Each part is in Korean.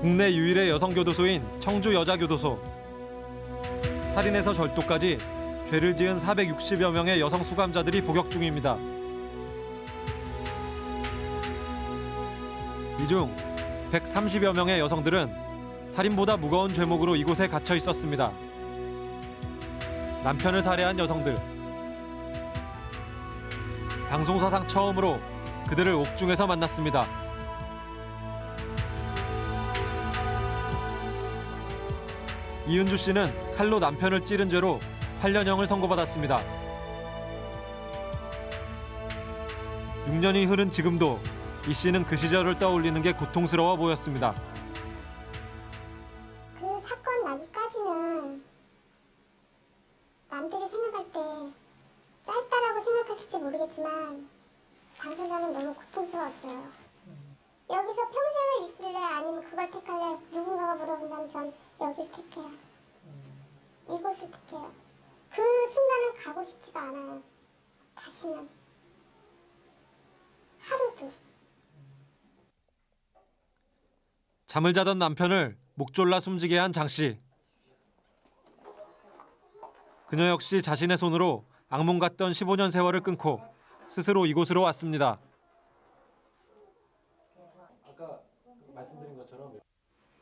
국내 유일의 여성 교도소인 청주 여자교도소. 살인에서 절도까지 죄를 지은 460여 명의 여성 수감자들이 복역 중입니다. 이 중 130여 명의 여성들은 살인보다 무거운 죄목으로 이곳에 갇혀 있었습니다. 남편을 살해한 여성들. 방송사상 처음으로 그들을 옥중에서 만났습니다. 이은주 씨는 칼로 남편을 찌른 죄로 8년형을 선고받았습니다. 6년이 흐른 지금도 이 씨는 그 시절을 떠올리는 게 고통스러워 보였습니다. 잠을 자던 남편을 목 졸라 숨지게 한 장 씨. 그녀 역시 자신의 손으로 악몽 같던 15년 세월을 끊고 스스로 이곳으로 왔습니다.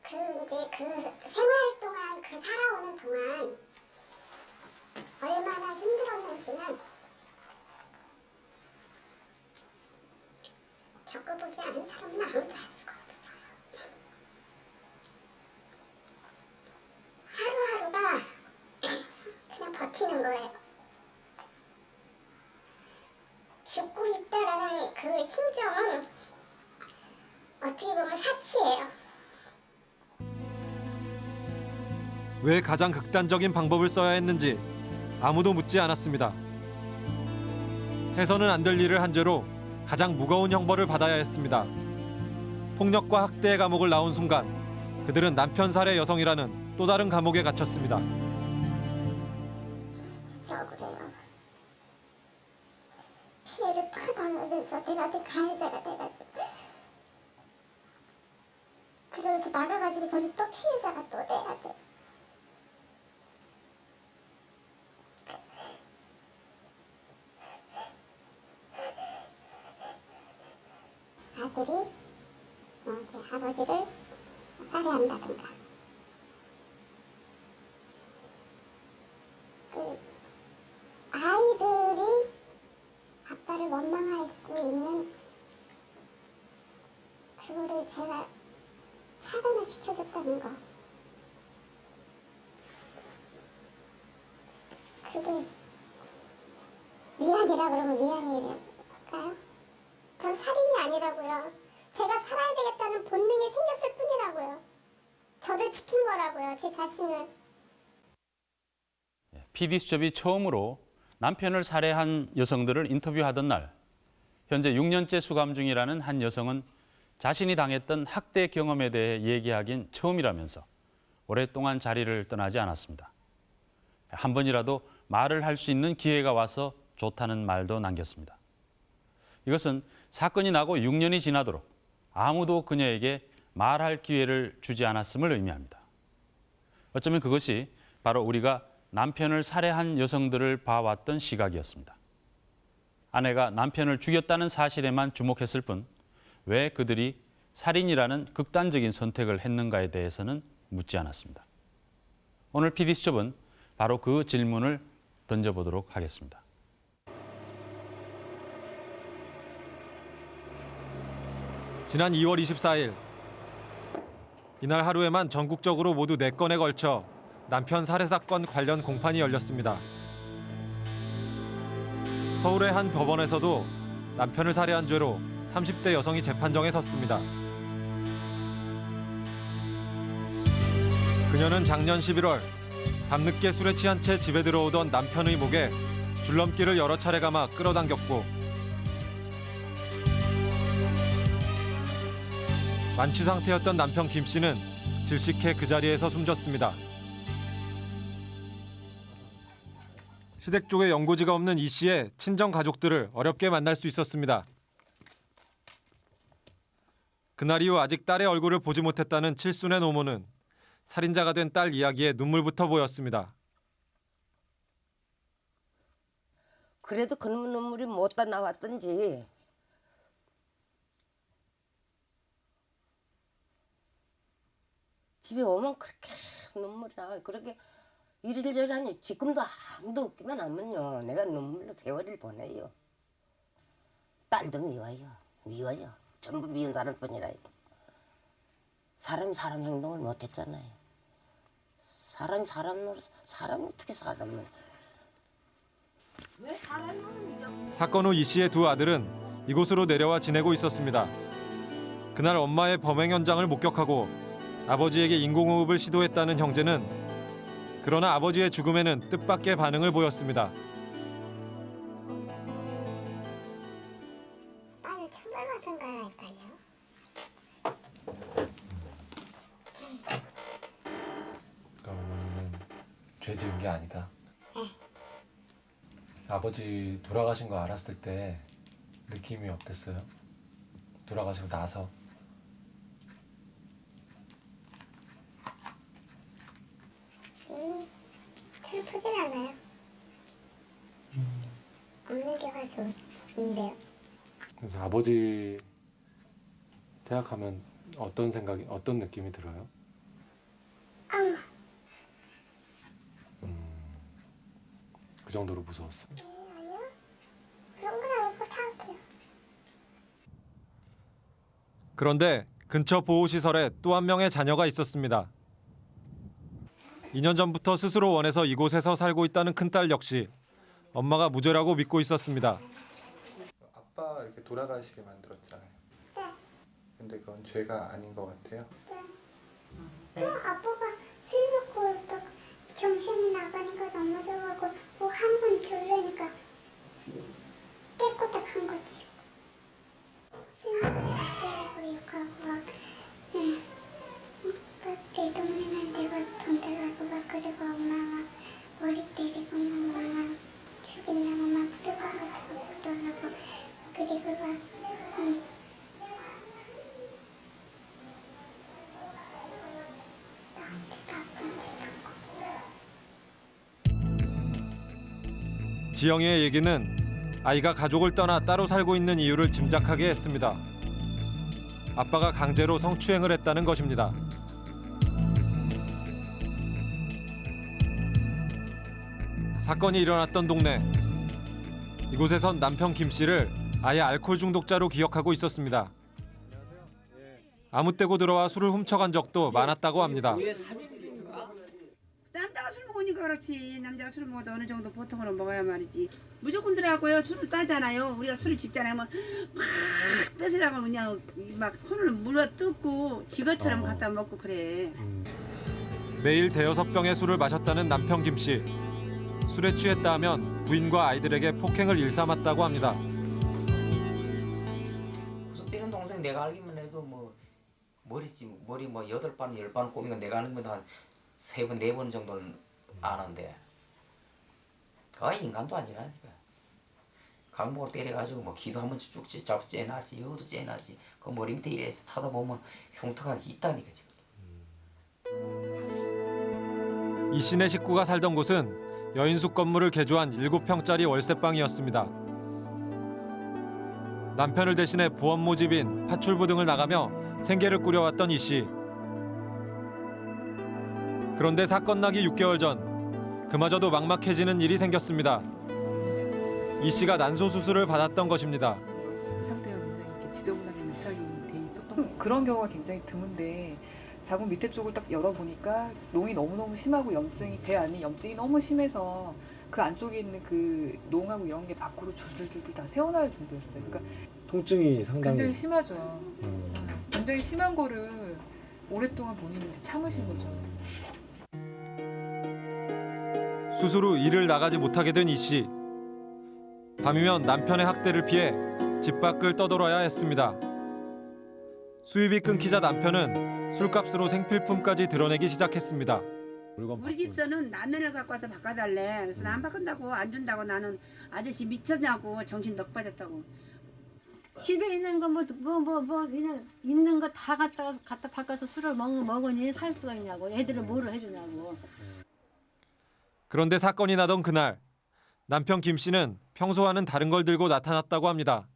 그 이제 그 생활 동안 그 살아오는 동안 얼마나 힘들었는지는 겪어보지 않은 사람은 아무도 왜 가장 극단적인 방법을 써야 했는지 아무도 묻지 않았습니다. 해서는 안 될 일을 한 죄로 가장 무거운 형벌을 받아야 했습니다. 폭력과 학대의 감옥을 나온 순간 그들은 남편 살해 여성이라는 또 다른 감옥에 갇혔습니다. 진짜 억울해요. 피해를 다 당하면서 내가 또 가해자가 돼가지고 그러면서 나가가지고 저는 또 피해자가 또 돼야 돼. 아들이 뭐 이제 아버지를 살해한다든가 그 아이들이 아빠를 원망할 수 있는 그거를 제가 차단을 시켜줬다는 거. 그게 미안이라 그러면 미안이랄까요? 전 살인이 아니라고요. 제가 살아야 되겠다는 본능이 생겼을 뿐이라고요. 저를 지킨 거라고요, 제 자신을. PD수첩이 처음으로 남편을 살해한 여성들을 인터뷰하던 날 현재 6년째 수감 중이라는 한 여성은 자신이 당했던 학대 경험에 대해 얘기하긴 처음이라면서 오랫동안 자리를 떠나지 않았습니다. 한 번이라도 말을 할 수 있는 기회가 와서 좋다는 말도 남겼습니다. 이것은 사건이 나고 6년이 지나도록 아무도 그녀에게 말할 기회를 주지 않았음을 의미합니다. 어쩌면 그것이 바로 우리가 남편을 살해한 여성들을 봐왔던 시각이었습니다. 아내가 남편을 죽였다는 사실에만 주목했을 뿐 왜 그들이 살인이라는 극단적인 선택을 했는가에 대해서는 묻지 않았습니다. 오늘 PD수첩은 바로 그 질문을 던져보도록 하겠습니다. 지난 2월 24일 이날 하루에만 전국적으로 모두 4건에 걸쳐 남편 살해 사건 관련 공판이 열렸습니다. 서울의 한 법원에서도 남편을 살해한 죄로 30대 여성이 재판정에 섰습니다. 그녀는 작년 11월 밤늦게 술에 취한 채 집에 들어오던 남편의 목에 줄넘기를 여러 차례 감아 끌어당겼고 만취 상태였던 남편 김 씨는 질식해 그 자리에서 숨졌습니다. 시댁 쪽에 연고지가 없는 이 씨의 친정 가족들을 어렵게 만날 수 있었습니다. 그날 이후 아직 딸의 얼굴을 보지 못했다는 칠순의 노모는 살인자가 된 딸 이야기에 눈물부터 보였습니다. 그래도 그 눈물이 못다 나왔던지 집에 오면 그렇게 눈물이 나 그렇게 이리저리 하니 지금도 아무도 없기만 하면요 내가 눈물로 세월을 보내요. 딸도 미워요. 미워요. 전부 미운 사람뿐이라요. 사람이 사람 행동을 못했잖아요. 사람이 사람으로 사람이 어떻게 사람을. 왜 사람은 이렇게 사건 후 이 씨의 두 아들은 이곳으로 내려와 지내고 있었습니다. 그날 엄마의 범행 현장을 목격하고 아버지에게 인공호흡을 시도했다는 형제는 그러나 아버지의 죽음에는 뜻밖의 반응을 보였습니다. 딸을 천벌 받은 거라니까요. 그러면은 죄 지은 게 아니다. 아버지 돌아가신 거 알았을 때 느낌이 어땠어요? 돌아가시고 나서 음, 슬프진 않아요. 없는 게 가지고 좋은데요. 그래서 아버지 생각하면 어떤 생각이 어떤 느낌이 들어요? 아우, 그 정도로 무서웠어. 네. 그런데 근처 보호시설에 또 한 명의 자녀가 있었습니다. 2년 전부터 스스로 원해서 이곳에서 살고 있다는 큰딸 역시 엄마가 무죄라고 믿고 있었습니다. 아빠 이렇게 돌아가시게 만들었잖아요. 네. 근데 그건 죄가 아닌 것 같아요. 또 아빠가 술 먹고 또 정신이 나가니까 넘어져가고 뭐 한 번 졸려니까 깨꼬닥한 거지. 술 먹고 때리고 욕하고 막, 응. 막내 동네는 내가 돈 달라고 막 그리고 엄마 막 머리 때리고 막 엄마 죽이려고 막 술방 같은 거 묻어놓고 그리고 막 응. 지영이의 얘기는 아이가 가족을 떠나 따로 살고 있는 이유를 짐작하게 했습니다. 아빠가 강제로 성추행을 했다는 것입니다. 사건이 일어났던 동네. 이곳에선 남편 김 씨를 아예 알코올 중독자로 기억하고 있었습니다. 아무 때고 들어와 술을 훔쳐간 적도 많았다고 합니다. 그렇지. 남자가 술 먹어도 어느 정도 보통으로 먹어야 말이지. 무조건 들어가고요. 술을 따잖아요. 우리가 술을 집잖아요. 막 뺏으라고 그냥 막 손을 물어 뜯고 지거처럼 갖다 먹고 그래. 매일 대여섯 병의 술을 마셨다는 남편 김 씨. 술에 취했다 하면 부인과 아이들에게 폭행을 일삼았다고 합니다. 그래서 뛰는 동생 내가 알기만 해도 뭐 머리지 머리 뭐 여덟 반열반 꼬미가 내가 아는 것도 한 세 번 네 번 정도는 아는데 그가 인간도 아니라니까 강목을 때려가지고 뭐 기도 한 번씩 쭉잡 째나지 여도 째나지 그 머리 밑에 이래 찾아보면 흉터가 있다니까 지금 이 씨네 식구가 살던 곳은 여인숙 건물을 개조한 7평짜리 월세방이었습니다. 남편을 대신해 보험 모집인 파출부 등을 나가며 생계를 꾸려왔던 이 씨. 그런데 사건 나기 6개월 전 그마저도 막막해지는 일이 생겼습니다. 이 씨가 난소 수술을 받았던 것입니다. 상태가 굉장히 이렇게 지저분하게 밀착이 돼 있었던 그런 경우가 굉장히 드문데 자궁 밑에 쪽을 딱 열어보니까 농이 너무너무 심하고 염증이 배 안에 염증이 너무 심해서 그 안쪽에 있는 그 농하고 이런 게 밖으로 줄줄줄 다 새어나올 정도였어요. 그러니까 통증이 상당히 굉장히 심하죠. 음, 굉장히 심한 거를 오랫동안 본인이 참으신 거죠. 수술 후 일을 나가지 못하게 된 이 씨. 밤이면 남편의 학대를 피해 집 밖을 떠돌아야 했습니다. 수입이 끊기자 남편은 술값으로 생필품까지 드러내기 시작했습니다. 우리 집서는 라면을 갖고 와서 바꿔달래 그래서 나안 바꾼다고 안 준다고 나는 아저씨 미쳤냐고 정신 넉 빠졌다고 집에 있는 거 뭐 뭐 뭐 뭐 그냥 있는 거 다 갖다가 갖다 바꿔서 술을 먹, 먹으니 살 수가 있냐고 애들은 뭐를 해주냐고 그런데 사건이 나던 그날 남편 김 씨는 평소와는 다른 걸 들고 나타났다고 합니다.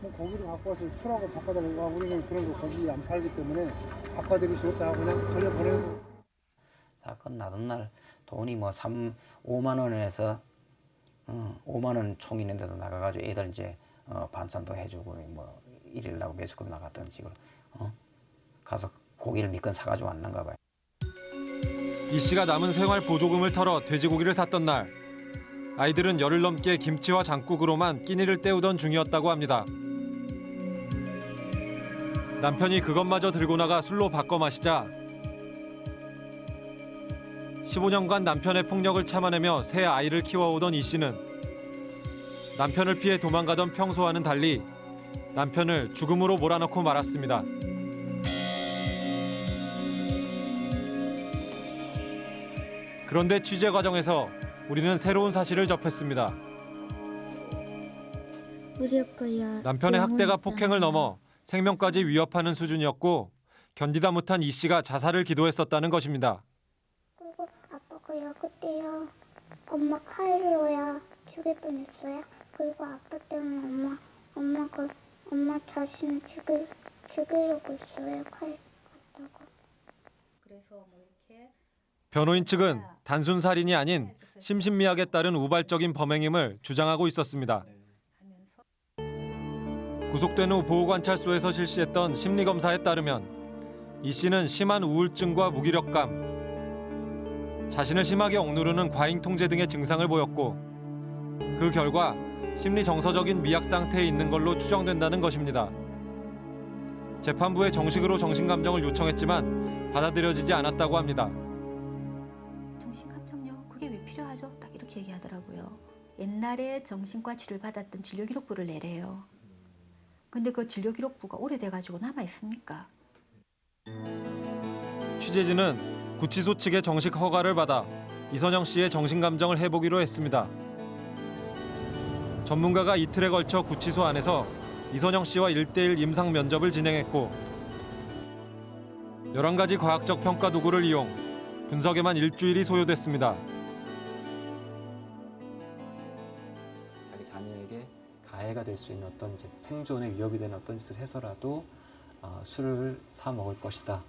뭐 고기를 갖고 와서 풀하고 바꿔달라고 하고 우리는 그런 거 고기 안 팔기 때문에 바꿔드릴 수 없다 하고 그냥 돌려보내고 사건 나던 날 돈이 뭐 3, 5만 원에서 어, 5만 원 총 있는데도 나가가지고 애들 이제 어, 반찬도 해주고 뭐 일일라고 매스컴 나갔던 식으로 어? 가서 고기를 미건 사가지고 왔는가 봐요. 이 씨가 남은 생활 보조금을 털어 돼지고기를 샀던 날 아이들은 열흘 넘게 김치와 장국으로만 끼니를 때우던 중이었다고 합니다. 남편이 그것마저 들고 나가 술로 바꿔 마시자 15년간 남편의 폭력을 참아내며 새 아이를 키워오던 이 씨는 남편을 피해 도망가던 평소와는 달리 남편을 죽음으로 몰아넣고 말았습니다. 그런데 취재 과정에서 우리는 새로운 사실을 접했습니다. 남편의 학대가 폭행을 넘어 생명까지 위협하는 수준이었고 견디다 못한 이 씨가 자살을 기도했었다는 것입니다. 그리고 아빠가 야 그때야 엄마 칼로야 죽일 뻔했어요. 그리고 아빠 때문에 엄마 엄마가 엄마 자신을 죽일 죽이려고 있어요. 칼 갖다가. 변호인 측은 단순 살인이 아닌 심신미약에 따른 우발적인 범행임을 주장하고 있었습니다. 구속된 후 보호관찰소에서 실시했던 심리검사에 따르면 이 씨는 심한 우울증과 무기력감, 자신을 심하게 억누르는 과잉 통제 등의 증상을 보였고 그 결과 심리 정서적인 미약 상태에 있는 걸로 추정된다는 것입니다. 재판부에 정식으로 정신감정을 요청했지만 받아들여지지 않았다고 합니다. 이렇게 얘기하더라고요. 옛날에 정신과 치료를 받았던 진료 기록부를 내래요. 근데 그 진료 기록부가 오래돼가지고 남아 있습니까? 취재진은 구치소 측의 정식 허가를 받아 이선영 씨의 정신 감정을 해보기로 했습니다. 전문가가 이틀에 걸쳐 구치소 안에서 이선영 씨와 1대1 임상 면접을 진행했고 11가지 과학적 평가 도구를 이용 분석에만 일주일이 소요됐습니다. 될 수 있는 어떤 짓, 생존에 위협이 되는 어떤 짓을 해서라도 어, 술을 사 먹을 것이다.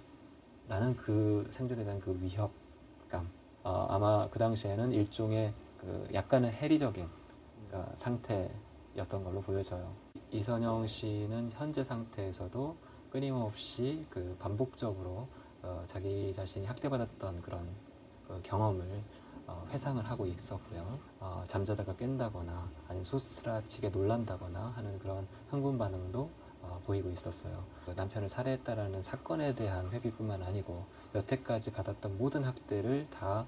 라는 그 생존에 대한 그 위협감. 어, 아마 그 당시에는 일종의 그 약간은 해리적인 그러니까 상태였던 걸로 보여져요. 이선영 씨는 현재 상태에서도 끊임없이 그 반복적으로 어, 자기 자신이 학대받았던 그런 그 경험을 어, 회상을 하고 있었고요. 어, 잠자다가 깬다거나 아니면 소스라치게 놀란다거나 하는 그런 흥분 반응도 어, 보이고 있었어요. 그 남편을 살해했다라는 사건에 대한 회비뿐만 아니고 여태까지 받았던 모든 학대를 다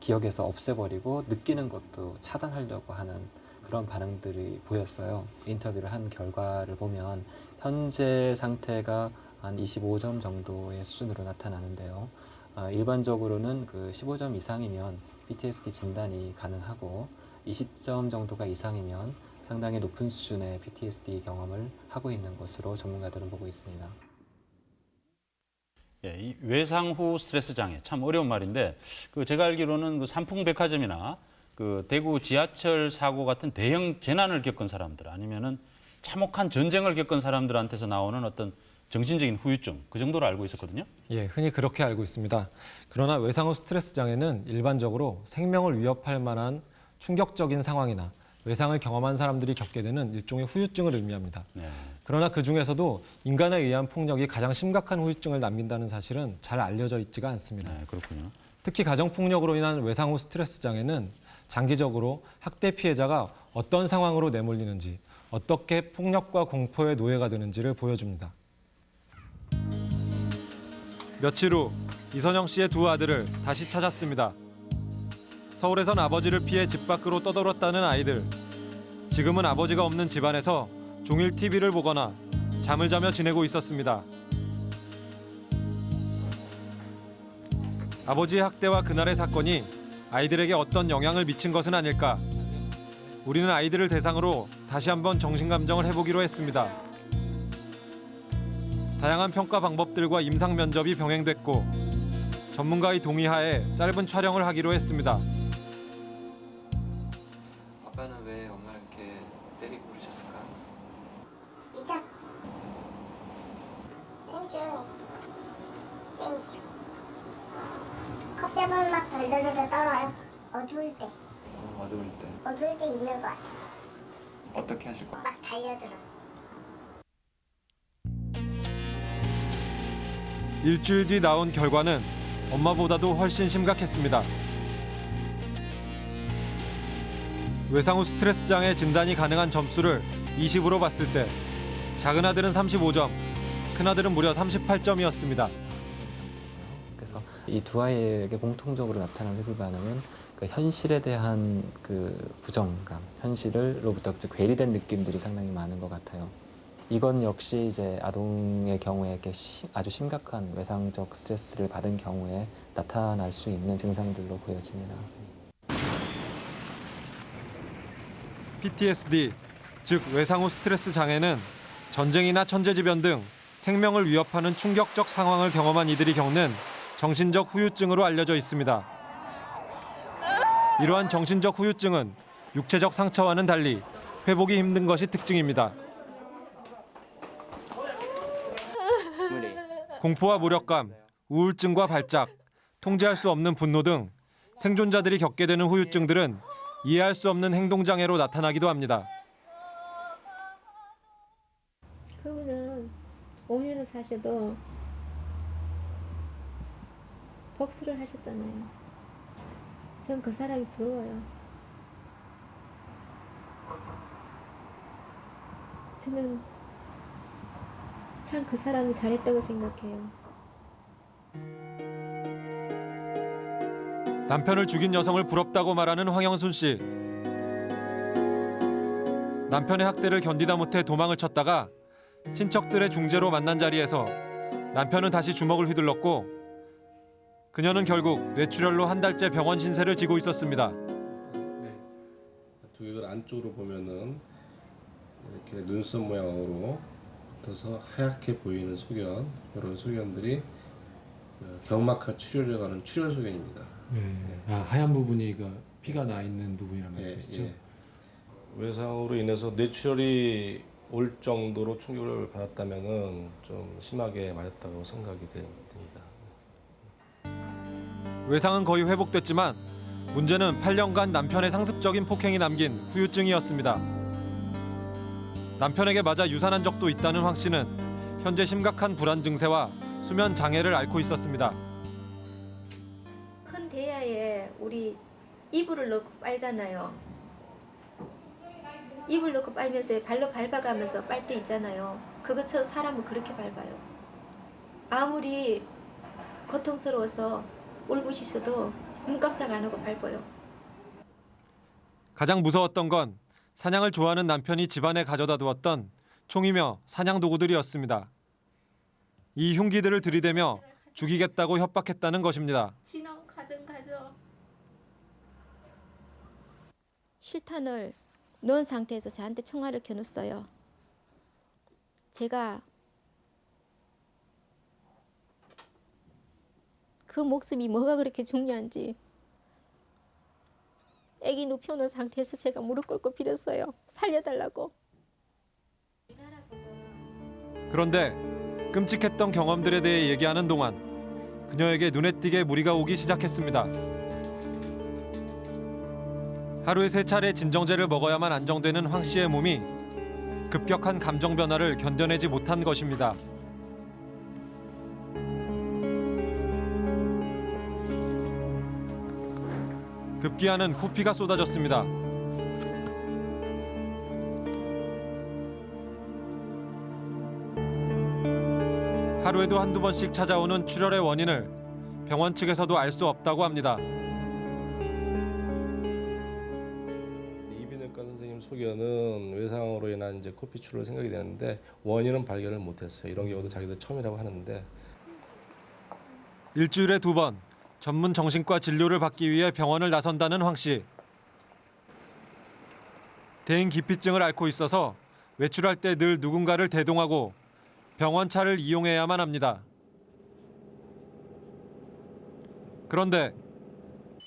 기억에서 없애버리고 느끼는 것도 차단하려고 하는 그런 반응들이 보였어요. 인터뷰를 한 결과를 보면 현재 상태가 한 25점 정도의 수준으로 나타나는데요. 어, 일반적으로는 그 15점 이상이면 PTSD 진단이 가능하고 20점 정도가 이상이면 상당히 높은 수준의 PTSD 경험을 하고 있는 것으로 전문가들은 보고 있습니다. 예, 이 외상 후 스트레스 장애 참 어려운 말인데 그 제가 알기로는 그 삼풍백화점이나 그 대구 지하철 사고 같은 대형 재난을 겪은 사람들 아니면은 참혹한 전쟁을 겪은 사람들한테서 나오는 어떤 정신적인 후유증 그 정도로 알고 있었거든요. 예, 흔히 그렇게 알고 있습니다. 그러나 외상 후 스트레스 장애는 일반적으로 생명을 위협할 만한 충격적인 상황이나 외상을 경험한 사람들이 겪게 되는 일종의 후유증을 의미합니다. 네. 그러나 그 중에서도 인간에 의한 폭력이 가장 심각한 후유증을 남긴다는 사실은 잘 알려져 있지가 않습니다. 네, 그렇군요. 특히 가정폭력으로 인한 외상 후 스트레스 장애는 장기적으로 학대 피해자가 어떤 상황으로 내몰리는지, 어떻게 폭력과 공포의 노예가 되는지를 보여줍니다. 며칠 후 이선영 씨의 두 아들을 다시 찾았습니다. 서울에선 아버지를 피해 집 밖으로 떠돌았다는 아이들. 지금은 아버지가 없는 집안에서 종일 TV를 보거나 잠을 자며 지내고 있었습니다. 아버지의 학대와 그날의 사건이 아이들에게 어떤 영향을 미친 것은 아닐까. 우리는 아이들을 대상으로 다시 한번 정신감정을 해보기로 했습니다. 다양한 평가 방법들과 임상 면접이 병행됐고 전문가의 동의하에 짧은 촬영을 하기로 했습니다. 아빠는 왜 엄마를 이렇게 때리고 그러셨을까? 잊어. 생쇼. 생쇼. 컵잡으면 막 덜덜덜 떨어요. 어두울 때. 어두울 때 어두울 때 있는 것 같아. 어떻게 하실 거예요? 막 달려들어. 일주일 뒤 나온 결과는 엄마보다도 훨씬 심각했습니다. 외상 후 스트레스 장애 진단이 가능한 점수를 20으로 봤을 때 작은 아들은 35점, 큰 아들은 무려 38점이었습니다. 그래서 이 두 아이에게 공통적으로 나타나는 회귀 반응은 그 현실에 대한 그 부정감, 현실로부터 그 괴리된 느낌들이 상당히 많은 것 같아요. 이건 역시 이제 아동의 경우에 시- 아주 심각한 외상적 스트레스를 받은 경우에 나타날 수 있는 증상들로 보여집니다. PTSD, 즉 외상 후 스트레스 장애는 전쟁이나 천재지변 등 생명을 위협하는 충격적 상황을 경험한 이들이 겪는 정신적 후유증으로 알려져 있습니다. 이러한 정신적 후유증은 육체적 상처와는 달리 회복이 힘든 것이 특징입니다. 공포와 무력감, 우울증과 발작, 통제할 수 없는 분노 등 생존자들이 겪게 되는 후유증들은 이해할 수 없는 행동장애로 나타나기도 합니다. 그분은 5년을 사셔도 복수를 하셨잖아요. 전 그 사람이 부러워요. 저는 참 그 사람이 잘했다고 생각해요. 남편을 죽인 여성을 부럽다고 말하는 황영순 씨. 남편의 학대를 견디다 못해 도망을 쳤다가 친척들의 중재로 만난 자리에서 남편은 다시 주먹을 휘둘렀고 그녀는 결국 뇌출혈로 한 달째 병원 신세를 지고 있었습니다. 두개를 안쪽으로 보면은 이렇게 눈썹 모양으로 붙어서 하얗게 보이는 소견 이런 소견들이 그 경막하 출혈에 관한 출혈 소견입니다. 네. 아, 하얀 부분이 그 피가 나 있는 부분이란 말씀이시죠? 예, 예. 외상으로 인해서 뇌출혈이 올 정도로 충격을 받았다면은 좀 심하게 맞았다고 생각이 되- 됩니다. 외상은 거의 회복됐지만 문제는 8년간 남편의 상습적인 폭행이 남긴 후유증이었습니다. 남편에게 맞아 유산한 적도 있다는 황 씨는 현재 심각한 불안 증세와 수면 장애를 앓고 있었습니다. 큰 대야에 우리 이불을 넣고 빨잖아요. 이불 넣고 빨면서 발로 밟아가면서 빨 때 있잖아요. 그것처럼 사람을 그렇게 밟아요. 아무리 고통스러워서 울부짖어도 눈 깜짝 안 하고 밟아요. 가장 무서웠던 건 사냥을 좋아하는 남편이 집안에 가져다 두었던 총이며 사냥 도구들이었습니다. 이 흉기들을 들이대며 죽이겠다고 협박했다는 것입니다. 진원 가정 가져. 실탄을 넣은 상태에서 저한테 총알을 겨눴어요. 제가 그 목숨이 뭐가 그렇게 중요한지 애기 눕혀놓은 상태에서 제가 무릎 꿇고 빌었어요. 살려달라고. 그런데 끔찍했던 경험들에 대해 얘기하는 동안 그녀에게 눈에 띄게 무리가 오기 시작했습니다. 하루에 세 차례 진정제를 먹어야만 안정되는 황 씨의 몸이 급격한 감정 변화를 견뎌내지 못한 것입니다. 급기야는 코피가 쏟아졌습니다. 하루에도 한두 번씩 찾아오는 출혈의 원인을 병원 측에서도 알 수 없다고 합니다. 이비인후과 선생님 소견은 외상으로 인한 이제 코피 출혈 생각이 되는데 원인은 발견을 못했어요. 이런 경우도 자기들 처음이라고 하는데 일주일에 두 번 전문 정신과 진료를 받기 위해 병원을 나선다는 황 씨. 대인 기피증을 앓고 있어서 외출할 때 늘 누군가를 대동하고 병원 차를 이용해야만 합니다. 그런데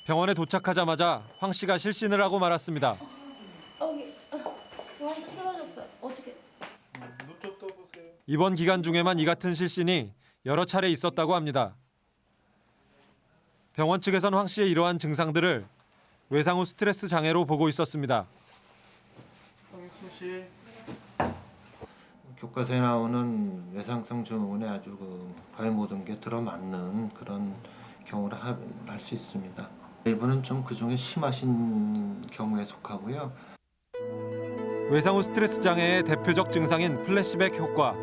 병원에 도착하자마자 황 씨가 실신을 하고 말았습니다. 쓰러졌어. 어떻게? 이번 기간 중에만 이 같은 실신이 여러 차례 있었다고 합니다. 병원 측에선 황 씨의 이러한 증상들을 외상 후 스트레스 장애로 보고 있었습니다. 교과서에 나오는 외상성 증후군에 아주 그 거의 모든 게 들어맞는 그런 경우를 할 수 있습니다. 일부는 좀 그중에 심하신 경우에 속하고요. 외상 후 스트레스 장애의 대표적 증상인 플래시백 효과.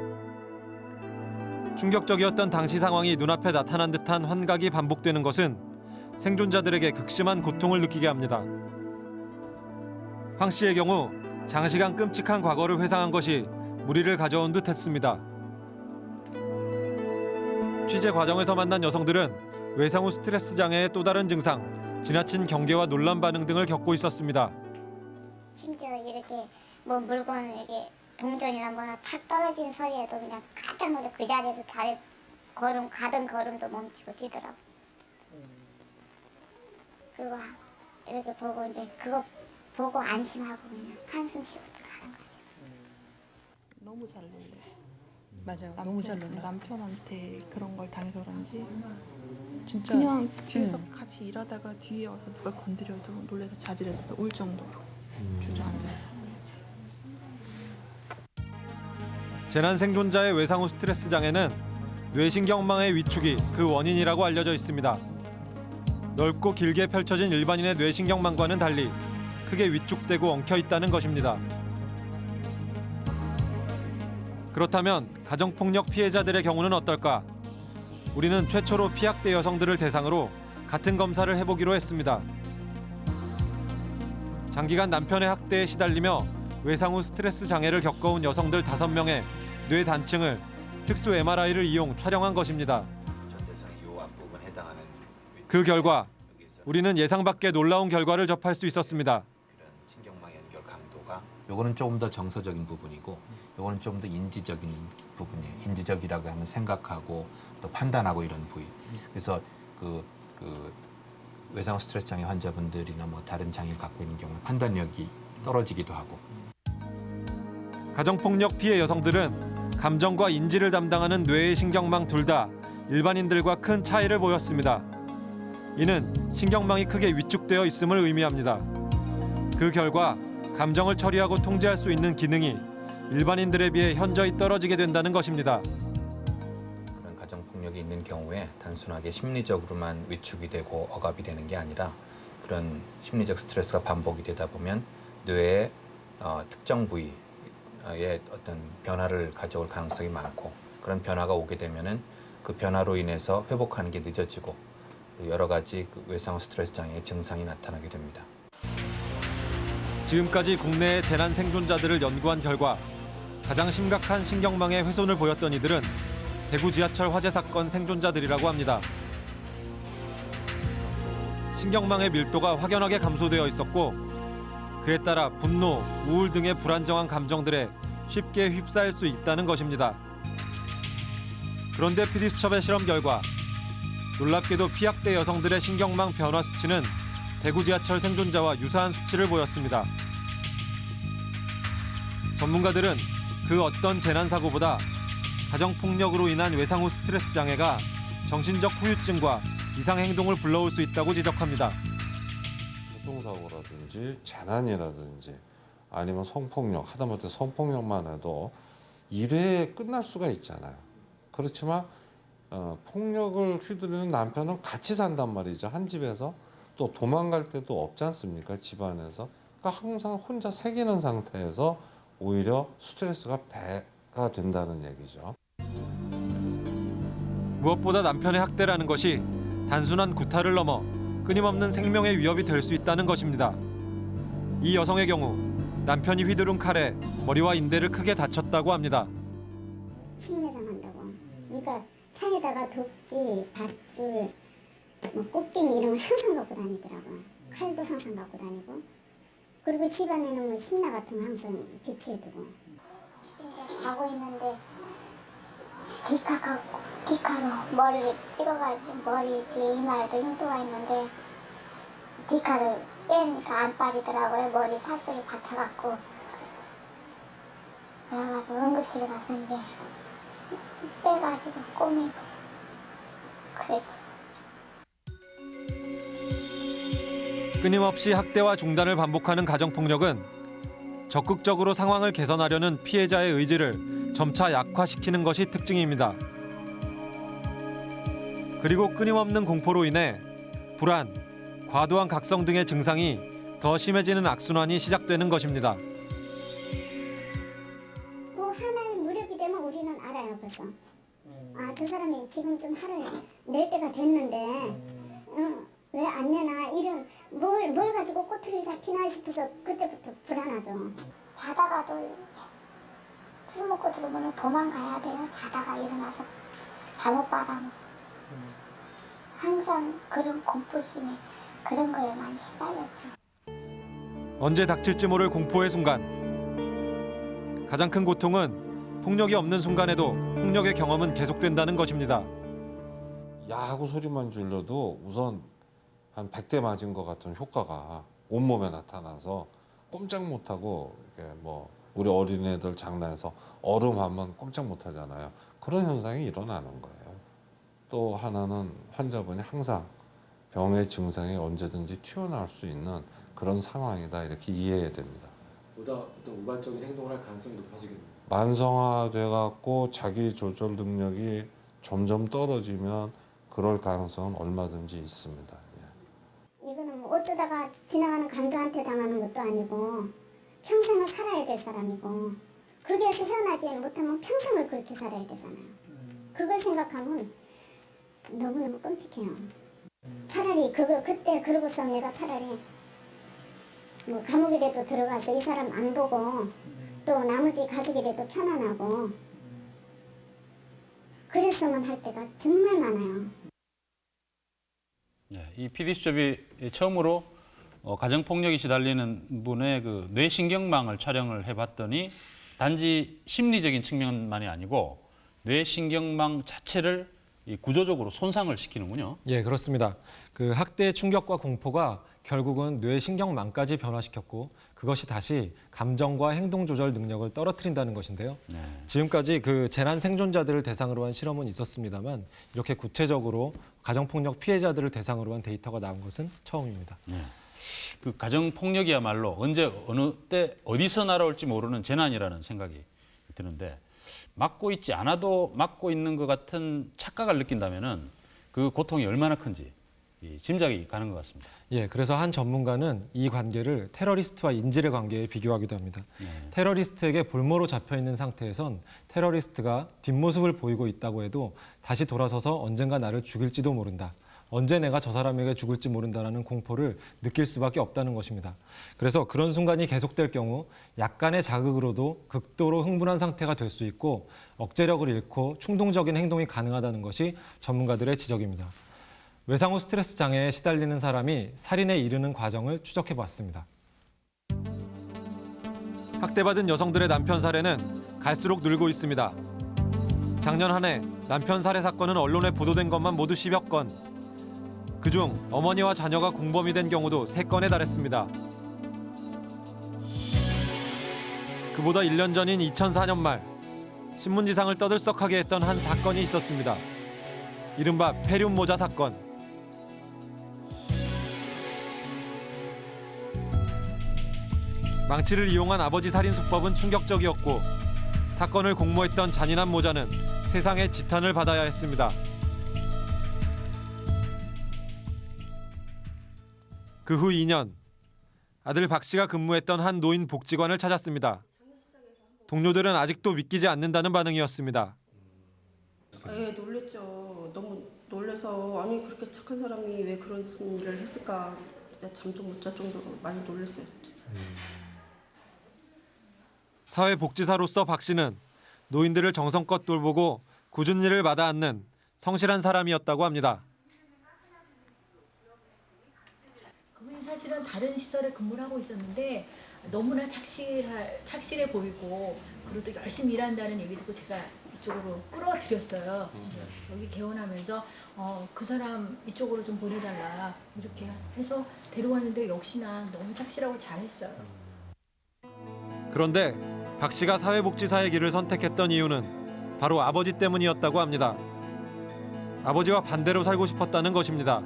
충격적이었던 당시 상황이 눈앞에 나타난 듯한 환각이 반복되는 것은 생존자들에게 극심한 고통을 느끼게 합니다. 황 씨의 경우 장시간 끔찍한 과거를 회상한 것이 무리를 가져온 듯 했습니다. 취재 과정에서 만난 여성들은 외상 후 스트레스 장애의 또 다른 증상, 지나친 경계와 논란 반응 등을 겪고 있었습니다. 심지어 이렇게 뭐 물건 이렇게 동전이나 뭐나 탁 떨어진 소리에도 그냥 깜짝 놀래 그 자리에서 다리 걸음 가던 걸음도 멈추고 뛰더라고. 그리고 이렇게 보고 이제 그거 보고 안심하고 그냥 한숨 쉬고 가는 거지. 너무 잘 놀래. 맞아요. 너무 잘 놀래. 남편한테 그런 걸 당해서 그런지 진짜 그냥 뒤에서 같이 일하다가 뒤에 와서 누가 건드려도 놀래서 자질해서 울 정도로 주저앉아서. 재난 생존자의 외상 후 스트레스 장애는 뇌신경망의 위축이 그 원인이라고 알려져 있습니다. 넓고 길게 펼쳐진 일반인의 뇌신경망과는 달리 크게 위축되고 엉켜 있다는 것입니다. 그렇다면 가정폭력 피해자들의 경우는 어떨까? 우리는 최초로 피학대 여성들을 대상으로 같은 검사를 해보기로 했습니다. 장기간 남편의 학대에 시달리며 외상 후 스트레스 장애를 겪어온 여성들 5명의 뇌 단층을 특수 MRI를 이용 촬영한 것입니다. 그 결과 우리는 예상 밖의 놀라운 결과를 접할 수 있었습니다. 요거는 조금 더 정서적인 부분이고 요거는 좀 더 인지적인 부분이에요. 인지적이라고 하면 생각하고 또 판단하고 이런 부위. 그래서 그, 그 외상 스트레스 장애 환자분들이나 뭐 다른 장애를 갖고 있는 경우 판단력이 떨어지기도 하고 가정폭력 피해 여성들은 감정과 인지를 담당하는 뇌의 신경망 둘 다 일반인들과 큰 차이를 보였습니다. 이는 신경망이 크게 위축되어 있음을 의미합니다. 그 결과 감정을 처리하고 통제할 수 있는 기능이 일반인들에 비해 현저히 떨어지게 된다는 것입니다. 그런 가정 폭력이 있는 경우에 단순하게 심리적으로만 위축이 되고 억압이 되는 게 아니라 그런 심리적 스트레스가 반복이 되다 보면 뇌의 어, 특정 부위에 어떤 변화를 가져올 가능성이 많고 그런 변화가 오게 되면 은 그 변화로 인해서 회복하는 게 늦어지고 여러 가지 그 외상 후 스트레스 장애의 증상이 나타나게 됩니다. 지금까지 국내의 재난 생존자들을 연구한 결과 가장 심각한 신경망의 훼손을 보였던 이들은 대구 지하철 화재 사건 생존자들이라고 합니다. 신경망의 밀도가 확연하게 감소되어 있었고 그에 따라 분노, 우울 등의 불안정한 감정들에 쉽게 휩싸일 수 있다는 것입니다. 그런데 PD수첩의 실험 결과 놀랍게도 피학대 여성들의 신경망 변화 수치는 대구 지하철 생존자와 유사한 수치를 보였습니다. 전문가들은 그 어떤 재난 사고보다 가정 폭력으로 인한 외상 후 스트레스 장애가 정신적 후유증과 이상 행동을 불러올 수 있다고 지적합니다. 교통사고라든지 재난이라든지 아니면 성폭력 하다못해 성폭력만 해도 일회에 끝날 수가 있잖아요. 그렇지만 어, 폭력을 휘두르는 남편은 같이 산단 말이죠. 한 집에서 또 도망갈 때도 없지 않습니까? 집안에서. 그러니까 항상 혼자 새기는 상태에서 오히려 스트레스가 배가 된다는 얘기죠. 무엇보다 남편의 학대라는 것이 단순한 구타를 넘어 끊임없는 생명의 위협이 될 수 있다는 것입니다. 이 여성의 경우 남편이 휘두른 칼에 머리와 인대를 크게 다쳤다고 합니다. 수임회장 한다고. 그러니까 차에다가 도끼, 밧줄, 뭐 꽃갱이 이런 걸 항상 갖고 다니더라고요. 칼도 항상 갖고 다니고. 그리고 집안에는 뭐 신나 같은 거 항상 비치해 두고. 심지어 자고 있는데 디카가 디카로 머리를 찍어가지고 머리 지금 이마에도 흉터가 있는데 디카를 빼니까 안 빠지더라고요. 머리 살 속에 박혀갖고 그래가지고 응급실에 이제 빼가지고 꼬매고 그랬죠. 끊임없이 학대와 중단을 반복하는 가정폭력은 적극적으로 상황을 개선하려는 피해자의 의지를 점차 약화시키는 것이 특징입니다. 그리고 끊임없는 공포로 인해 불안, 과도한 각성 등의 증상이 더 심해지는 악순환이 시작되는 것입니다. 때가 됐는데 어, 왜안 내나 이런 뭘, 뭘 가지고 꼬투리 잡히나 싶어서 그때부터 불안하죠. 자다가도 술 먹고 들어오면 도망가야 돼요. 자다가 일어나서 잠못 바람. 항상 그런 공포심에 그런 거에 많이 시달렸죠. 언제 닥칠지 모를 공포의 순간. 가장 큰 고통은 폭력이 없는 순간에도 폭력의 경험은 계속된다는 것입니다. 야하고 소리만 질러도 우선 한 100대 맞은 것 같은 효과가 온몸에 나타나서 꼼짝 못하고 이렇게 뭐 우리 어린애들 장난해서 얼음 하면 꼼짝 못하잖아요. 그런 현상이 일어나는 거예요. 또 하나는 환자분이 항상 병의 증상이 언제든지 튀어나올 수 있는 그런 상황이다 이렇게 이해해야 됩니다. 보다 어떤 우발적인 행동을 할 가능성이 높아지겠네요. 만성화돼 갖고 자기 조절 능력이 점점 떨어지면 그럴 가능성은 얼마든지 있습니다. 이거는 뭐 어쩌다가 지나가는 강도한테 당하는 것도 아니고 평생을 살아야 될 사람이고 거기에서 헤어나지 못하면 평생을 그렇게 살아야 되잖아요. 그걸 생각하면 너무너무 끔찍해요. 차라리 그거 그때 그러고서 내가 차라리 뭐 감옥이라도 들어가서 이 사람 안 보고 또 나머지 가족이라도 편안하고 그랬으면 할 때가 정말 많아요. 네, 이 PD수첩이 처음으로 어, 가정폭력이 시달리는 분의 그 뇌신경망을 촬영을 해봤더니 단지 심리적인 측면만이 아니고 뇌신경망 자체를 이 구조적으로 손상을 시키는군요. 예, 그렇습니다. 그 학대의 충격과 공포가 결국은 뇌신경망까지 변화시켰고 그것이 다시 감정과 행동 조절 능력을 떨어뜨린다는 것인데요. 지금까지 그 재난 생존자들을 대상으로 한 실험은 있었습니다만 이렇게 구체적으로 가정폭력 피해자들을 대상으로 한 데이터가 나온 것은 처음입니다. 네. 그 가정폭력이야말로 언제 어느 때 어디서 날아올지 모르는 재난이라는 생각이 드는데 막고 있지 않아도 막고 있는 것 같은 착각을 느낀다면 은 그 고통이 얼마나 큰지 이 짐작이 가는 것 같습니다. 예, 그래서 한 전문가는 이 관계를 테러리스트와 인질의 관계에 비교하기도 합니다. 테러리스트에게 볼모로 잡혀 있는 상태에선 테러리스트가 뒷모습을 보이고 있다고 해도 다시 돌아서서 언젠가 나를 죽일지도 모른다. 언제 내가 저 사람에게 죽을지 모른다라는 공포를 느낄 수밖에 없다는 것입니다. 그래서 그런 순간이 계속될 경우 약간의 자극으로도 극도로 흥분한 상태가 될 수 있고 억제력을 잃고 충동적인 행동이 가능하다는 것이 전문가들의 지적입니다. 외상 후 스트레스 장애에 시달리는 사람이 살인에 이르는 과정을 추적해 봤습니다. 학대받은 여성들의 남편 살해는 갈수록 늘고 있습니다. 작년 한 해 남편 살해 사건은 언론에 보도된 것만 모두 10여 건. 그중 어머니와 자녀가 공범이 된 경우도 3건에 달했습니다. 그보다 1년 전인 2004년 말 신문지상을 떠들썩하게 했던 한 사건이 있었습니다. 이른바 페륨 모자 사건. 망치를 이용한 아버지 살인 수법은 충격적이었고 사건을 공모했던 잔인한 모자는 세상의 지탄을 받아야 했습니다. 그 후 2년 아들 박 씨가 근무했던 한 노인 복지관을 찾았습니다. 동료들은 아직도 믿기지 않는다는 반응이었습니다. 예, 놀랬죠. 너무 놀래서 아니 그렇게 착한 사람이 왜 그런 일을 했을까 진짜 잠도 못 잘 정도로 많이 놀랐어요. 사회복지사로서 박 씨는 노인들을 정성껏 돌보고 굳은 일을 마다 않는 성실한 사람이었다고 합니다. 그분이 사실은 다른 시설에 근무를 하고 있었는데 너무나 착실할, 착실해 보이고 그리고 또 열심히 일한다는 얘기 듣고 제가 그쪽으로 끌어들였어요. 여기 개원하면서 어, 그 사람 이쪽으로 좀 보내달라 이렇게 해서 데려왔는데 역시나 너무 착실하고 잘했어요. 그런데 박 씨가 사회복지사의 길을 선택했던 이유는 바로 아버지 때문이었다고 합니다. 아버지와 반대로 살고 싶었다는 것입니다.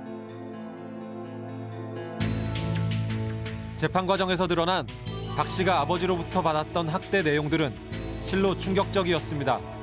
재판 과정에서 드러난 박 씨가 아버지로부터 받았던 학대 내용들은 실로 충격적이었습니다.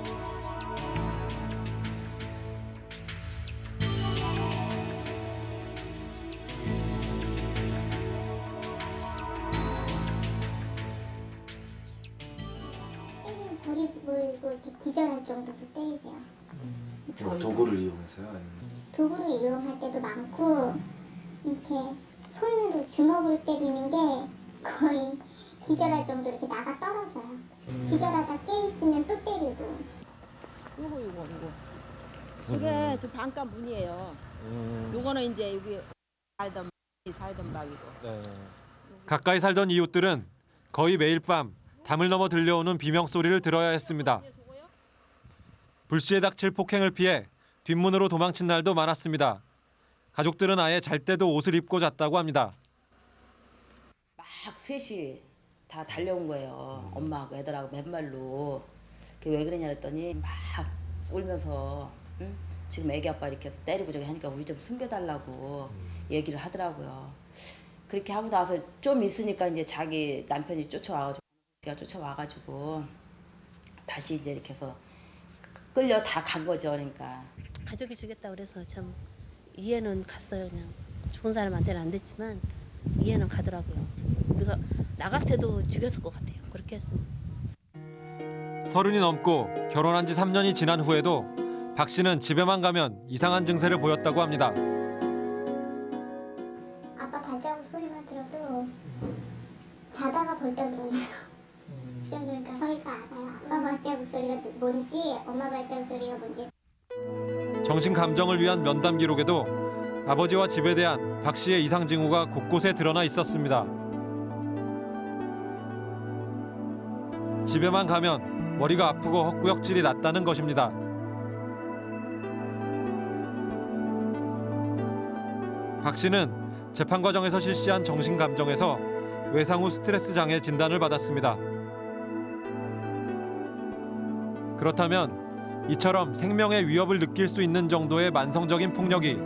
살던 방이고. 가까이 살던 이웃들은 거의 매일 밤 담을 넘어 들려오는 비명 소리를 들어야 했습니다. 불시에 닥칠 폭행을 피해 뒷문으로 도망친 날도 많았습니다. 가족들은 아예 잘 때도 옷을 입고 잤다고 합니다. 막 셋이 다 달려온 거예요. 엄마하고 애들하고 맨발로. 그게 왜 그러냐 그랬더니 막 울면서 응? 지금 애기 아빠 이렇게 해서 때리고 저기 하니까 우리 좀 숨겨달라고 얘기를 하더라고요. 그렇게 하고 나서 좀 있으니까 이제 자기 남편이 쫓아와가지고 제가 쫓아와가지고 다시 이제 이렇게 해서 끌려 다 간 거죠. 그러니까. 가족이 주겠다 그래서 참 이해는 갔어요. 그냥 좋은 사람한테는 안 됐지만 이해는 가더라고요. 우리가 나 같아도 죽였을 것 같아요. 그렇게 했으면. 서른이 넘고 결혼한 지 3년이 지난 후에도 박 씨는 집에만 가면 이상한 증세를 보였다고 합니다. 일어나요. 그 정도니까 저희가 알아요. 아빠 발자국 소리가 뭔지, 엄마 발자국 소리가 뭔지. 정신 감정을 위한 면담 기록에도 아버지와 집에 대한 박 씨의 이상 징후가 곳곳에 드러나 있었습니다. 집에만 가면 머리가 아프고 헛구역질이 났다는 것입니다. 박 씨는 재판 과정에서 실시한 정신 감정에서 외상 후 스트레스 장애 진단을 받았습니다. 그렇다면 이처럼 생명의 위협을 느낄 수 있는 정도의 만성적인 폭력이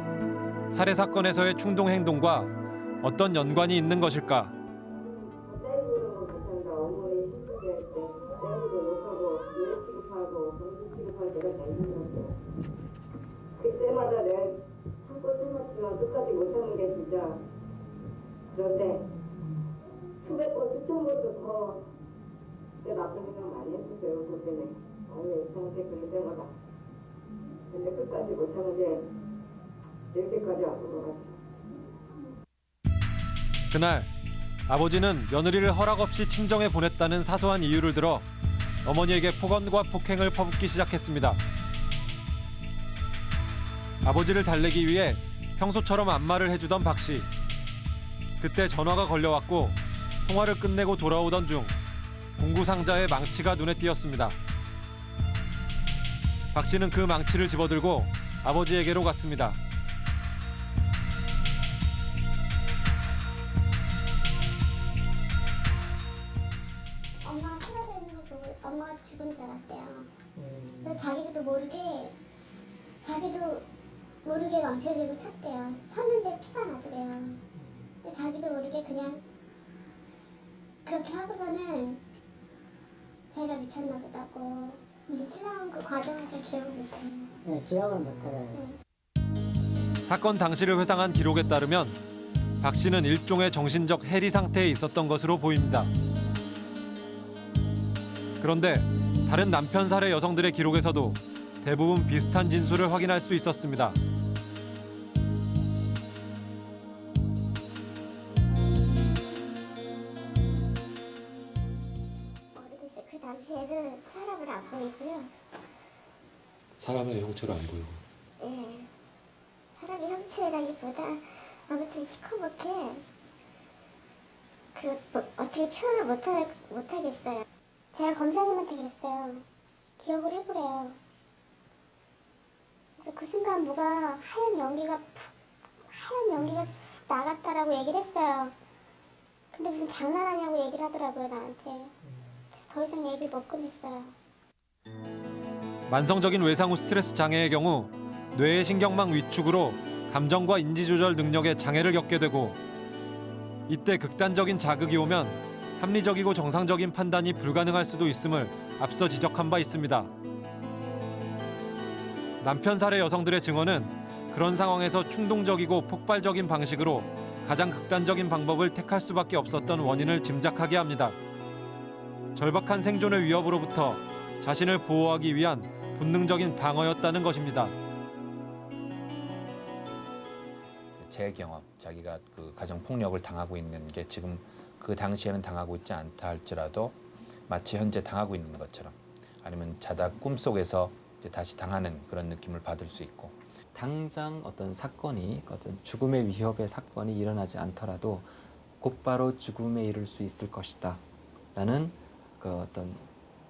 살해 사건에서의 충동 행동과 어떤 연관이 있는 것일까? 그때마다 내가 참고 참았지만 끝까지 못 참는 게 진짜 그런데 수백 번 수천 번도 더 그때 나쁜 생각 많이 했었어요 그 때문에 어느 이상한테 그럴 때마다 근데 끝까지 못 참은 게 이렇게까지 아픈 것 같아요 그날 아버지는 며느리를 허락 없이 친정에 보냈다는 사소한 이유를 들어 어머니에게 폭언과 폭행을 퍼붓기 시작했습니다. 아버지를 달래기 위해 평소처럼 안마를 해주던 박 씨. 그때 전화가 걸려왔고 통화를 끝내고 돌아오던 중 공구 상자의 망치가 눈에 띄었습니다. 박 씨는 그 망치를 집어들고 아버지에게로 갔습니다. 엄마가 쓰러져 있는 거 보고 엄마가 죽은 줄 알았대요. 자기도 모르게 자기도 모르게 망치를 들고 쳤대요. 쳤는데 피가 나더래요. 근데 자기도 모르게 그냥 그렇게 하고서는 제가 미쳤나 보다고. 근데 신랑은 그 과정을 잘 기억을 못해요. 네, 기억을 못해요. 사건 당시를 회상한 기록에 따르면 박 씨는 일종의 정신적 해리 상태에 있었던 것으로 보입니다. 그런데 다른 남편 살해 여성들의 기록에서도 대부분 비슷한 진술을 확인할 수 있었습니다. 당시에는 사람을 안 보이고요. 사람의 형체로 안 보이고. 예. 사람의 형체라기보다 아무튼 시커멓게 그 뭐, 어떻게 표현을 못하, 못하겠어요. 제가 검사님한테 그랬어요. 기억을 해보래요. 그래서 그 순간 뭐가 하얀 연기가 푹 하얀 연기가 쑥 나갔다라고 얘기를 했어요. 근데 무슨 장난하냐고 얘기를 하더라고요 나한테. 더 이상 얘기를 못 꺼냈어요. 만성적인 외상 후 스트레스 장애의 경우 뇌의 신경망 위축으로 감정과 인지 조절 능력에 장애를 겪게 되고 이때 극단적인 자극이 오면 합리적이고 정상적인 판단이 불가능할 수도 있음을 앞서 지적한 바 있습니다. 남편 살해 여성들의 증언은 그런 상황에서 충동적이고 폭발적인 방식으로 가장 극단적인 방법을 택할 수밖에 없었던 원인을 짐작하게 합니다. 절박한 생존의 위협으로부터 자신을 보호하기 위한 본능적인 방어였다는 것입니다. 제 경험, 자기가 그 가정 폭력을 당하고 있는 게 지금 그 당시에는 당하고 있지 않다 할지라도 마치 현재 당하고 있는 것처럼 아니면 자다 꿈속에서 이제 다시 당하는 그런 느낌을 받을 수 있고 당장 어떤 사건이 어떤 죽음의 위협의 사건이 일어나지 않더라도 곧바로 죽음에 이를 수 있을 것이다 라는 그 어떤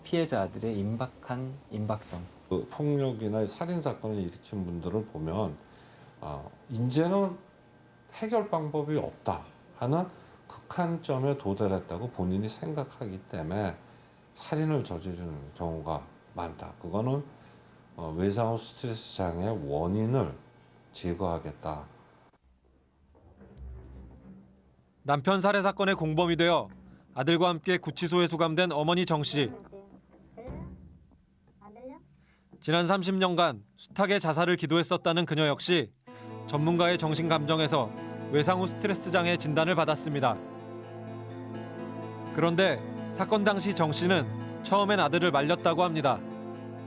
피해자들의 임박한 임박성 그 폭력이나 살인 사건을 일으킨 분들을 보면 어, 이제는 해결 방법이 없다 하는 극한점에 도달했다고 본인이 생각하기 때문에 살인을 저지르는 경우가 많다. 그거는 어, 외상 후 스트레스 장애의 원인을 제거하겠다. 남편 살해 사건의 공범이 되어 아들과 함께 구치소에 수감된 어머니 정 씨. 지난 30년간 숱하게 자살을 기도했었다는 그녀 역시 전문가의 정신 감정에서 외상 후 스트레스 장애 진단을 받았습니다. 그런데 사건 당시 정 씨는 처음엔 아들을 말렸다고 합니다.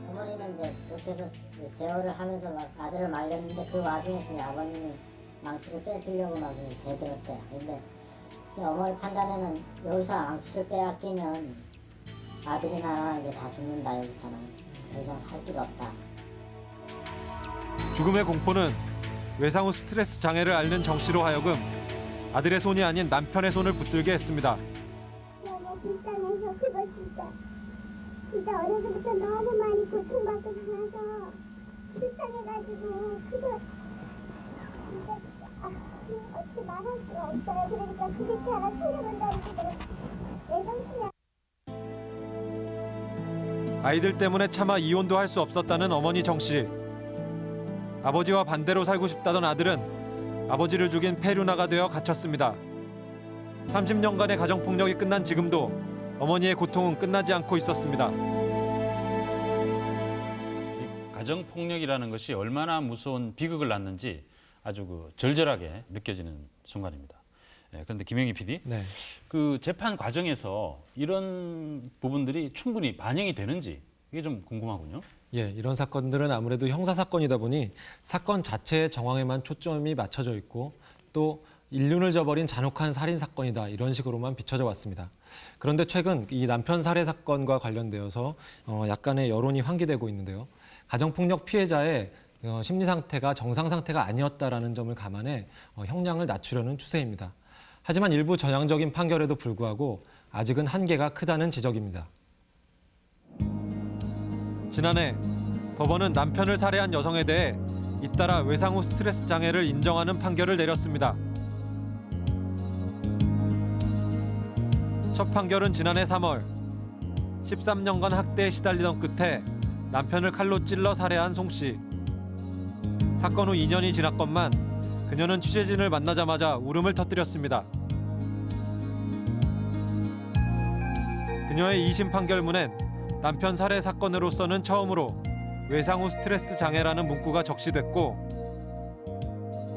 어머니는 이제 이제 제어를 하면서 막 아들을 말렸는데 그 와중에서 이제 아버님이 망치를 뺏으려고 막 대들었대요. 제 어머니 판단에는 여기서 망치를 빼앗기면 아들이나 이제 다 죽는다 여기서는 더 이상 살 길이 없다. 죽음의 공포는 외상 후 스트레스 장애를 앓는 정 씨로 하여금 아들의 손이 아닌 남편의 손을 붙들게 했습니다. 너무 불쌍해서 그거 진짜 진짜 어려서부터 너무 많이 고통받고 살아서 불쌍해가지고 그거 아이들 때문에 차마 이혼도 할 수 없었다는 어머니 정 씨. 아버지와 반대로 살고 싶다던 아들은 아버지를 죽인 페류나가 되어 갇혔습니다. 30년간의 가정 폭력이 끝난 지금도 어머니의 고통은 끝나지 않고 있었습니다. 가정 폭력이라는 것이 얼마나 무서운 비극을 낳는지 아주 그 절절하게 느껴지는 순간입니다. 예, 그런데 김영희 PD, 네. 그 재판 과정에서 이런 부분들이 충분히 반영이 되는지 이게 좀 궁금하군요. 예, 이런 사건들은 아무래도 형사 사건이다 보니 사건 자체의 정황에만 초점이 맞춰져 있고 또 인륜을 저버린 잔혹한 살인 사건이다 이런 식으로만 비춰져 왔습니다. 그런데 최근 이 남편 살해 사건과 관련되어서 어, 약간의 여론이 환기되고 있는데요. 가정폭력 피해자의 어, 심리 상태가 정상 상태가 아니었다라는 점을 감안해 어, 형량을 낮추려는 추세입니다. 하지만 일부 전향적인 판결에도 불구하고 아직은 한계가 크다는 지적입니다. 지난해 법원은 남편을 살해한 여성에 대해 잇따라 외상 후 스트레스 장애를 인정하는 판결을 내렸습니다. 첫 판결은 지난해 3월 13년간 학대에 시달리던 끝에 남편을 칼로 찔러 살해한 송 씨. 사건 후 2년이 지났건만 그녀는 취재진을 만나자마자 울음을 터뜨렸습니다. 그녀의 2심 판결문엔 남편 살해 사건으로서는 처음으로 외상 후 스트레스 장애라는 문구가 적시됐고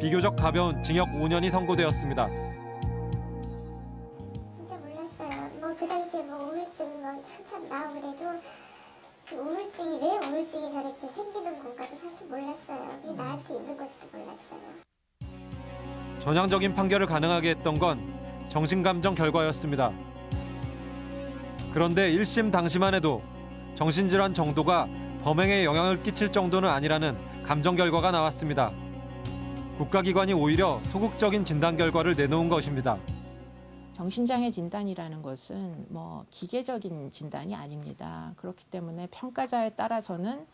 비교적 가벼운 징역 5년이 선고되었습니다. 저렇게 생기는 건가도 사실 몰랐어요. 그게 나한테 있는 것도 몰랐어요. 전향적인 판결을 가능하게 했던 건 정신감정 결과였습니다. 그런데 1심 당시만 해도 정신질환 정도가 범행에 영향을 끼칠 정도는 아니라는 감정 결과가 나왔습니다. 국가기관이 오히려 소극적인 진단 결과를 내놓은 것입니다. 정신장애 진단이라는 것은 뭐 기계적인 진단이 아닙니다. 그렇기 때문에 평가자에 따라서는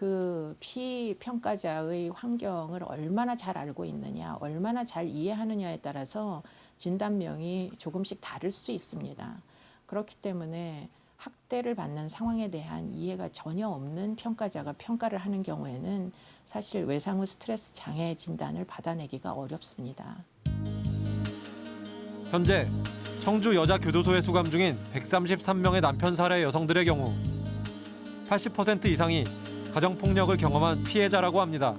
그 피평가자의 환경을 얼마나 잘 알고 있느냐, 얼마나 잘 이해하느냐에 따라서 진단명이 조금씩 다를 수 있습니다. 그렇기 때문에 학대를 받는 상황에 대한 이해가 전혀 없는 평가자가 평가를 하는 경우에는 사실 외상 후 스트레스 장애 진단을 받아내기가 어렵습니다. 현재 청주 여자교도소에 수감 중인 133명의 남편 살해 여성들의 경우 80% 이상이 가정폭력을 경험한 피해자라고 합니다.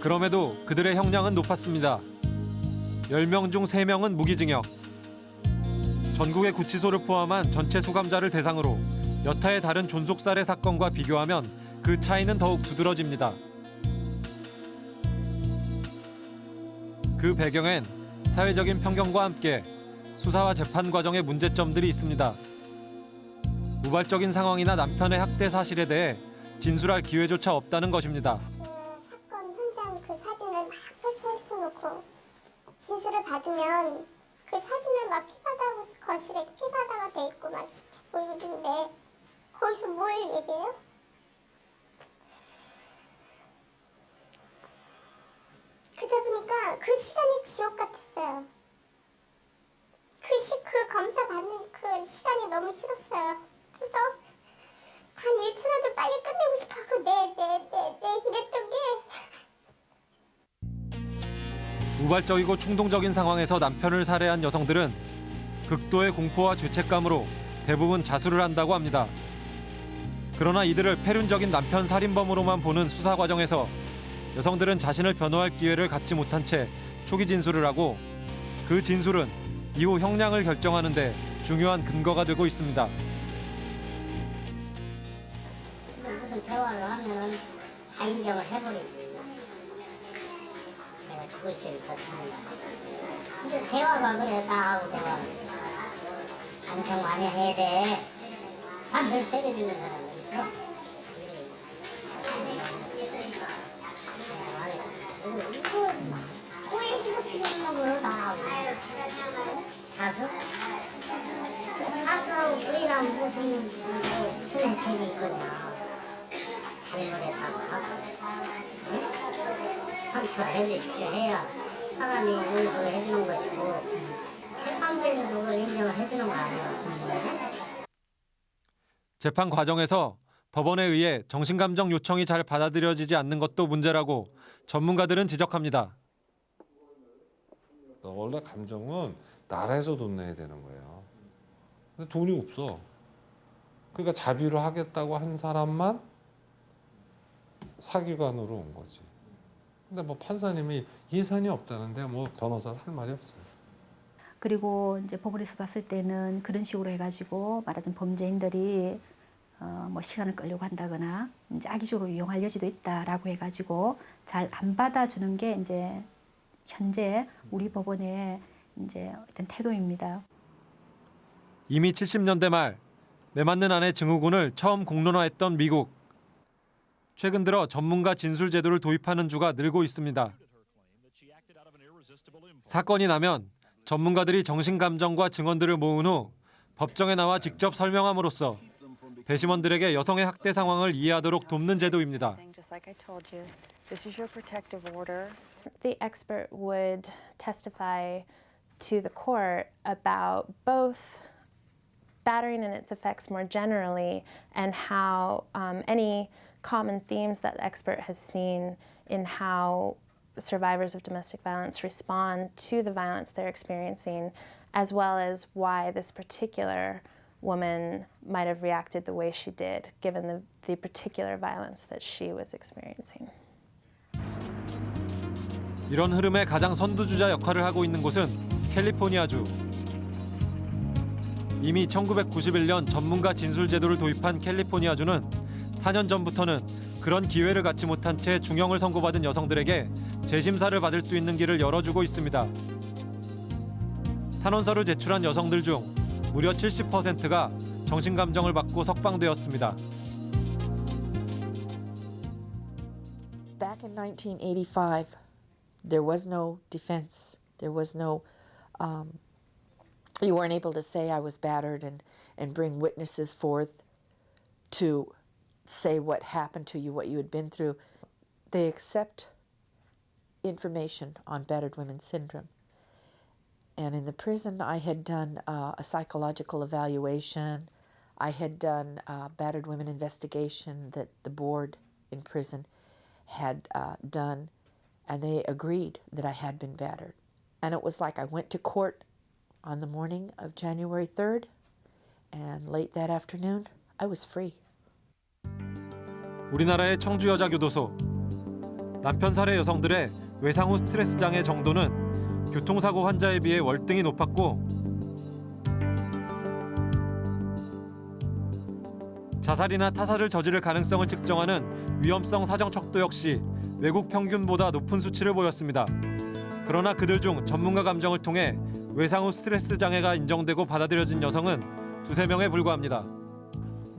그럼에도 그들의 형량은 높았습니다. 10명 중 3명은 무기징역. 전국의 구치소를 포함한 전체 수감자를 대상으로 여타의 다른 존속살해 사건과 비교하면 그 차이는 더욱 두드러집니다. 그 배경엔 사회적인 편견과 함께 수사와 재판 과정의 문제점들이 있습니다. 우발적인 상황이나 남편의 학대 사실에 대해 진술할 기회조차 없다는 것입니다. 사건 현장 그 사진을 막 펼쳐 놓고 진술을 받으면 그 사진을 막 피바다 거실에 피바다가 돼 있고 막 시체 보이고 있는데 거기서 뭘 얘기해요? 그러다 보니까 그 시간이 지옥 같았어요. 그, 시, 그 검사 받는 그 시간이 너무 싫었어요. 그래서 한 1초라도 빨리 끝내고 싶어하고 네, 네, 네, 네 이랬던 게 우발적이고 충동적인 상황에서 남편을 살해한 여성들은 극도의 공포와 죄책감으로 대부분 자수를 한다고 합니다. 그러나 이들을 폐륜적인 남편 살인범으로만 보는 수사 과정에서 여성들은 자신을 변호할 기회를 갖지 못한 채 초기 진술을 하고 그 진술은 이후 형량을 결정하는 데 중요한 근거가 되고 있습니다. 대화를 하면 다 인정을 해버리지. 제가 그것 제일 좋습니다. 근데 대화가 그래, 나하고 대화. 반성 많이 해야 돼. 남을 때려주는 사람이 있어. 자수? 자수하고 부인하면 무슨, 뭐, 무슨 혜택이 있거냐. 잘못했다고 하고 응? 상처 해주십시오 해야 사람이 용서를 해주는 것이고 재판부에서 그걸 인정을 해주는 거 아니야 재판 과정에서 법원에 의해 정신감정 요청이 잘 받아들여지지 않는 것도 문제라고 전문가들은 지적합니다. 원래 감정은 나라에서 돈 내야 되는 거예요. 근데 돈이 없어. 그러니까 자비로 하겠다고 한 사람만 사기관으로 온 거지. 근데 뭐 판사님이 예산이 없다는데 뭐 변호사 할 말이 없어요. 그리고 이제 법원에서 봤을 때는 그런 식으로 해가지고 말하자면 범죄인들이 어, 뭐 시간을 끌려고 한다거나 이제 악의적으로 이용할 여지도 있다라고 해가지고 잘 안 받아주는 게 이제 현재 우리 법원의 이제 어떤 태도입니다. 이미 70년대 말 내맞는 아내 증후군을 처음 공론화했던 미국. 최근 들어 전문가 진술 제도를 도입하는 주가 늘고 있습니다. 사건이 나면 전문가들이 정신감정과 증언들을 모은 후 법정에 나와 직접 설명함으로써 배심원들에게 여성의 학대 상황을 이해하도록 돕는 제도입니다. The expert would testify to the court about both battering and its effects more generally and how um, any common themes that the expert has seen in how survivors of domestic violence respond to the violence they're experiencing, as well as why this particular woman might have reacted the way she did, given the, the particular violence that she was experiencing. 이런 흐름의 가장 선두주자 역할을 하고 있는 곳은 캘리포니아주. 이미 1991년 전문가 진술 제도를 도입한 캘리포니아주는 4년 전부터는 그런 기회를 갖지 못한 채 중형을 선고받은 여성들에게 재심사를 받을 수 있는 길을 열어주고 있습니다. 탄원서를 제출한 여성들 중 무려 70%가 정신감정을 받고 석방되었습니다. Back in 1985, there was no defense. There was no um, you weren't able to say I was battered and, and bring witnesses forth to say what happened to you, what you had been through. They accept information on battered women syndrome. And in the prison, I had done uh, a psychological evaluation. I had done a battered women investigation that the board in prison had uh, done, and they agreed that I had been battered. And it was like I went to court on the morning of January 3rd, and late that afternoon, I was free. 우리나라의 청주 여자 교도소 남편 살해 여성들의 외상 후 스트레스 장애 정도는 교통사고 환자에 비해 월등히 높았고 자살이나 타살을 저지를 가능성을 측정하는 위험성 사정 척도 역시 외국 평균보다 높은 수치를 보였습니다. 그러나 그들 중 전문가 감정을 통해 외상 후 스트레스 장애가 인정되고 받아들여진 여성은 두세 명에 불과합니다.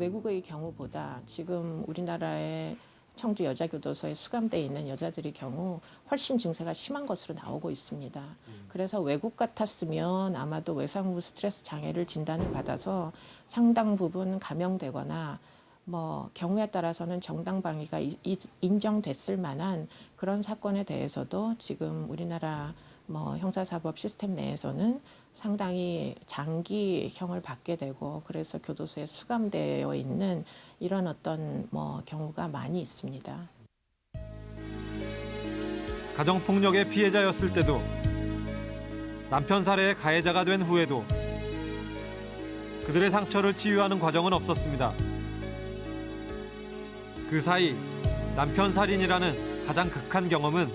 외국의 경우보다 지금 우리나라의 청주 여자교도소에 수감돼 있는 여자들의 경우 훨씬 증세가 심한 것으로 나오고 있습니다. 그래서 외국 같았으면 아마도 외상 후 스트레스 장애를 진단을 받아서 상당 부분 감형되거나 뭐 경우에 따라서는 정당 방위가 이- 이- 인정됐을 만한 그런 사건에 대해서도 지금 우리나라 뭐 형사사법 시스템 내에서는 상당히 장기형을 받게 되고 그래서 교도소에 수감되어 있는 이런 어떤 뭐 경우가 많이 있습니다. 가정폭력의 피해자였을 때도 남편 살해의 가해자가 된 후에도 그들의 상처를 치유하는 과정은 없었습니다. 그 사이 남편 살인이라는 가장 극한 경험은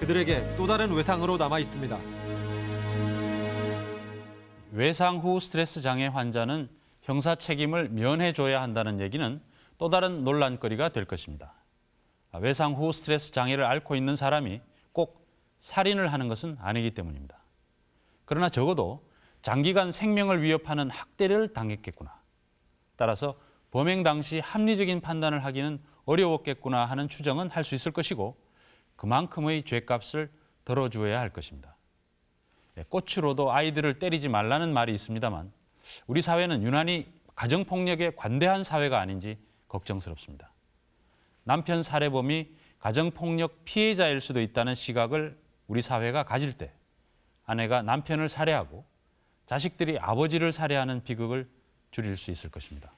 그들에게 또 다른 외상으로 남아 있습니다. 외상 후 스트레스 장애 환자는 형사 책임을 면해줘야 한다는 얘기는 또 다른 논란거리가 될 것입니다. 외상 후 스트레스 장애를 앓고 있는 사람이 꼭 살인을 하는 것은 아니기 때문입니다. 그러나 적어도 장기간 생명을 위협하는 학대를 당했겠구나. 따라서 범행 당시 합리적인 판단을 하기는 어려웠겠구나 하는 추정은 할 수 있을 것이고 그만큼의 죄값을 덜어주어야 할 것입니다. 예, 꽃으로도 아이들을 때리지 말라는 말이 있습니다만 우리 사회는 유난히 가정폭력에 관대한 사회가 아닌지 걱정스럽습니다. 남편 살해범이 가정폭력 피해자일 수도 있다는 시각을 우리 사회가 가질 때 아내가 남편을 살해하고 자식들이 아버지를 살해하는 비극을 줄일 수 있을 것입니다.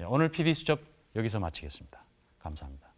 예, 오늘 PD수첩 여기서 마치겠습니다. 감사합니다.